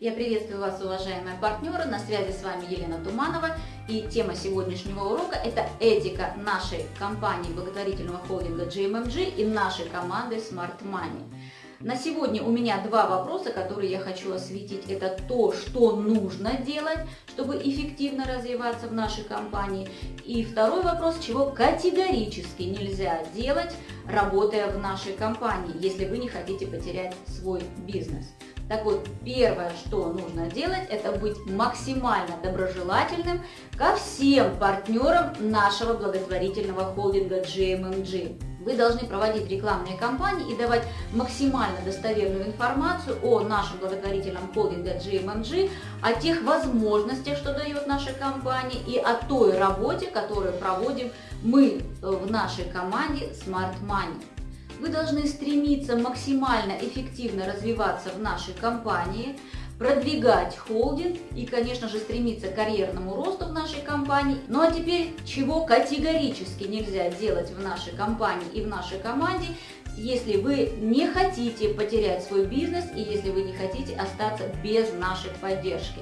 Я приветствую вас, уважаемые партнеры. На связи с вами Елена Туманова. И тема сегодняшнего урока – это этика нашей компании благотворительного холдинга GMMG и нашей команды Smart Money. На сегодня у меня два вопроса, которые я хочу осветить. Это то, что нужно делать, чтобы эффективно развиваться в нашей компании. И второй вопрос, чего категорически нельзя делать, работая в нашей компании, если вы не хотите потерять свой бизнес. Так вот, первое, что нужно делать, это быть максимально доброжелательным ко всем партнерам нашего благотворительного холдинга GMMG. Вы должны проводить рекламные кампании и давать максимально достоверную информацию о нашем благотворительном холдинге GMMG, о тех возможностях, что дает наша компания, и о той работе, которую проводим мы в нашей команде Smart Money. Вы должны стремиться максимально эффективно развиваться в нашей компании, продвигать холдинг и, конечно же, стремиться к карьерному росту в нашей компании. Ну а теперь, чего категорически нельзя делать в нашей компании и в нашей команде, если вы не хотите потерять свой бизнес и если вы не хотите остаться без нашей поддержки.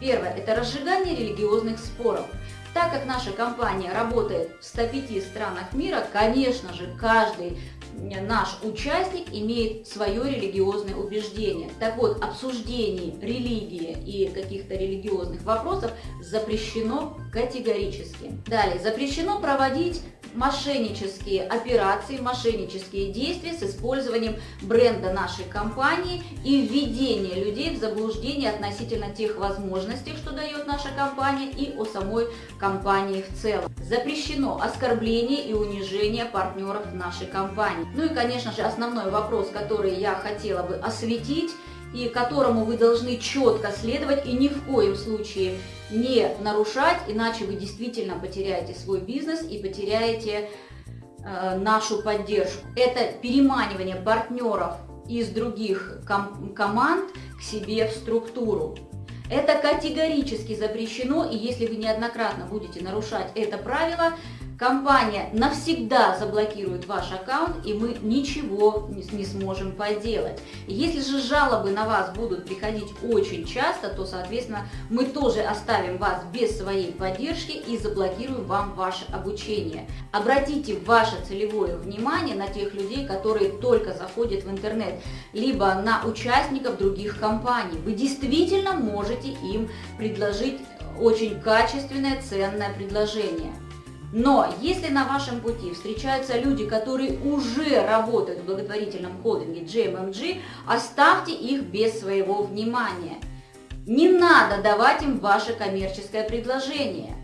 Первое – это разжигание религиозных споров. Так как наша компания работает в 105 странах мира, конечно же, каждый наш участник имеет свое религиозное убеждение. Так вот, обсуждение религии и каких-то религиозных вопросов запрещено категорически. Далее, запрещено проводить мошеннические операции, мошеннические действия с использованием бренда нашей компании и введение людей в заблуждение относительно тех возможностей, что дает наша компания и о самой компании в целом. Запрещено оскорбление и унижение партнеров нашей компании. Ну и, конечно же, основной вопрос, который я хотела бы осветить, и которому вы должны четко следовать и ни в коем случае не нарушать, иначе вы действительно потеряете свой бизнес и потеряете э, нашу поддержку. Это переманивание партнеров из других ком команд к себе в структуру. Это категорически запрещено, и если вы неоднократно будете нарушать это правило, компания навсегда заблокирует ваш аккаунт, и мы ничего не сможем поделать. Если же жалобы на вас будут приходить очень часто, то, соответственно, мы тоже оставим вас без своей поддержки и заблокируем вам ваше обучение. Обратите ваше целевое внимание на тех людей, которые только заходят в интернет, либо на участников других компаний. Вы действительно можете им предложить очень качественное, ценное предложение. Но если на вашем пути встречаются люди, которые уже работают в благотворительном холдинге GMMG, оставьте их без своего внимания. Не надо давать им ваше коммерческое предложение.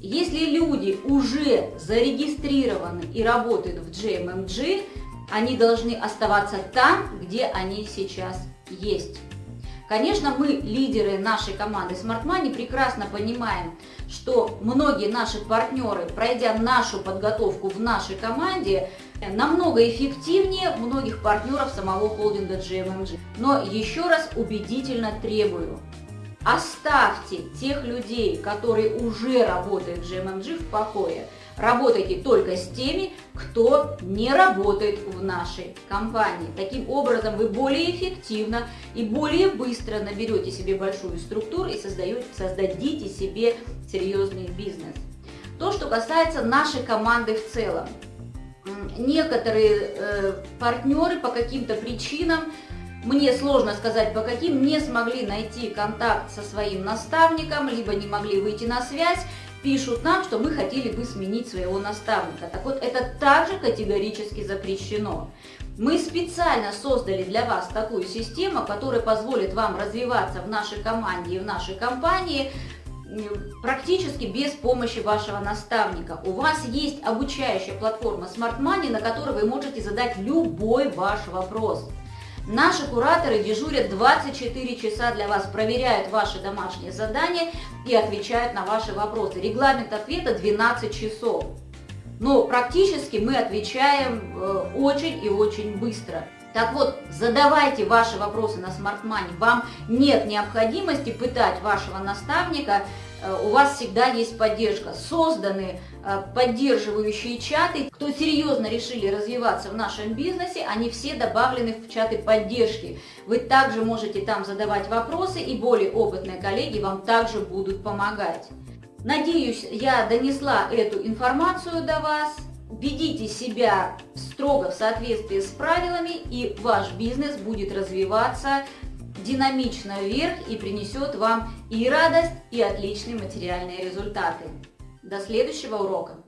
Если люди уже зарегистрированы и работают в GMMG, они должны оставаться там, где они сейчас есть. Конечно, мы, лидеры нашей команды Smart Money, прекрасно понимаем, что многие наши партнеры, пройдя нашу подготовку в нашей команде, намного эффективнее многих партнеров самого холдинга GMMG. Но еще раз убедительно требую, оставьте тех людей, которые уже работают в GMMG в покое. Работайте только с теми, кто не работает в нашей компании. Таким образом, вы более эффективно и более быстро наберете себе большую структуру и создаете, создадите себе серьезный бизнес. То, что касается нашей команды в целом. Некоторые э, партнеры по каким-то причинам мне сложно сказать, по каким, не смогли найти контакт со своим наставником, либо не могли выйти на связь, пишут нам, что мы хотели бы сменить своего наставника. Так вот, это также категорически запрещено. Мы специально создали для вас такую систему, которая позволит вам развиваться в нашей команде и в нашей компании практически без помощи вашего наставника. У вас есть обучающая платформа Smart Money, на которой вы можете задать любой ваш вопрос. Наши кураторы дежурят 24 часа для вас, проверяют ваши домашние задания и отвечают на ваши вопросы. Регламент ответа 12 часов. Но практически мы отвечаем э, очень и очень быстро. Так вот, задавайте ваши вопросы на Smart Money. Вам нет необходимости пытать вашего наставника у вас всегда есть поддержка. Созданы э, поддерживающие чаты. Кто серьезно решили развиваться в нашем бизнесе, они все добавлены в чаты поддержки. Вы также можете там задавать вопросы, и более опытные коллеги вам также будут помогать. Надеюсь, я донесла эту информацию до вас. Ведите себя строго в соответствии с правилами, и ваш бизнес будет развиваться динамично вверх и принесет вам и радость, и отличные материальные результаты. До следующего урока!